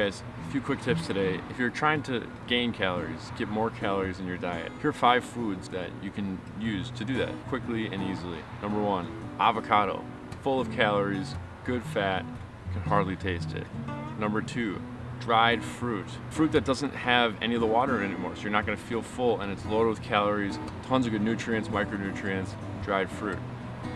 guys, a few quick tips today. If you're trying to gain calories, get more calories in your diet, here are five foods that you can use to do that quickly and easily. Number one, avocado. Full of calories, good fat, can hardly taste it. Number two, dried fruit. Fruit that doesn't have any of the water in it anymore, so you're not gonna feel full and it's loaded with calories, tons of good nutrients, micronutrients, dried fruit.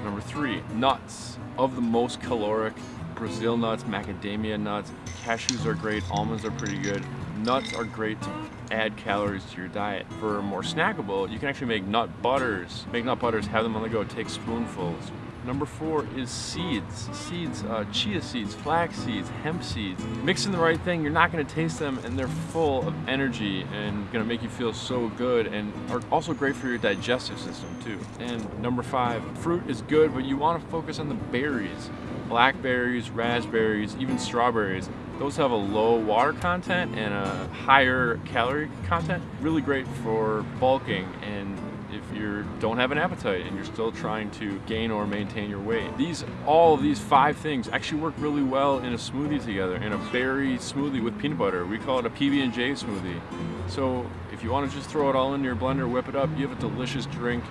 Number three, nuts. Of the most caloric, Brazil nuts, macadamia nuts, cashews are great, almonds are pretty good. Nuts are great to add calories to your diet. For more snackable, you can actually make nut butters. Make nut butters, have them on the go, take spoonfuls. Number four is seeds. Seeds, uh, chia seeds, flax seeds, hemp seeds. Mixing the right thing, you're not gonna taste them and they're full of energy and gonna make you feel so good and are also great for your digestive system too. And number five, fruit is good, but you wanna focus on the berries. Blackberries, raspberries, even strawberries. Those have a low water content and a higher calorie content. Really great for bulking and if you don't have an appetite and you're still trying to gain or maintain your weight. These, all of these five things actually work really well in a smoothie together, in a berry smoothie with peanut butter. We call it a PB&J smoothie. So if you want to just throw it all into your blender, whip it up, you have a delicious drink.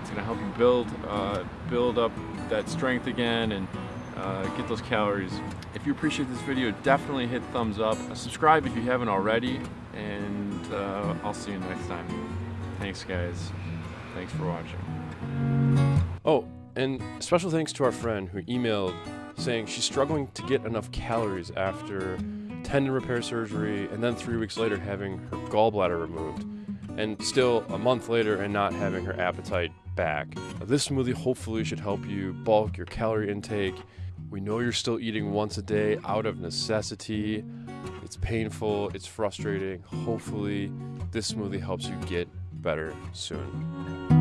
It's gonna help you build, uh, build up that strength again and uh, get those calories. If you appreciate this video, definitely hit thumbs up. Subscribe if you haven't already, and uh, I'll see you next time. Thanks, guys. Thanks for watching. Oh, and special thanks to our friend who emailed saying she's struggling to get enough calories after tendon repair surgery and then three weeks later having her gallbladder removed and still a month later and not having her appetite back. This smoothie hopefully should help you bulk your calorie intake. We know you're still eating once a day out of necessity. It's painful, it's frustrating. Hopefully, this smoothie helps you get better soon.